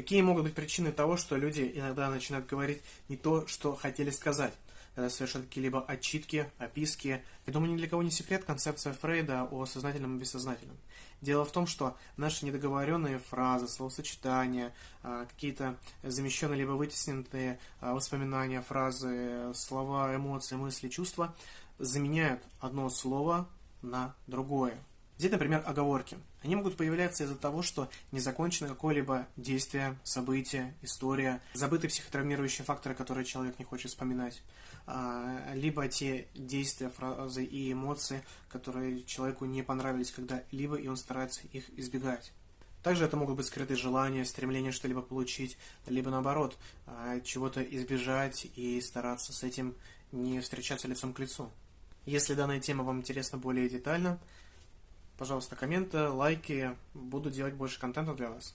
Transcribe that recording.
Какие могут быть причины того, что люди иногда начинают говорить не то, что хотели сказать? когда совершают какие-либо отчитки, описки. Я думаю, ни для кого не секрет концепция Фрейда о сознательном и бессознательном. Дело в том, что наши недоговоренные фразы, словосочетания, а, какие-то замещенные либо вытесненные а, воспоминания, фразы, слова, эмоции, мысли, чувства заменяют одно слово на другое. Взять, например, оговорки. Они могут появляться из-за того, что не закончено какое-либо действие, событие, история, забыты психотравмирующие факторы, которые человек не хочет вспоминать, а, либо те действия, фразы и эмоции, которые человеку не понравились когда-либо, и он старается их избегать. Также это могут быть скрытые желания, стремление что-либо получить, либо наоборот, а, чего-то избежать и стараться с этим не встречаться лицом к лицу. Если данная тема вам интересна более детально, Пожалуйста, комменты, лайки. Буду делать больше контента для вас.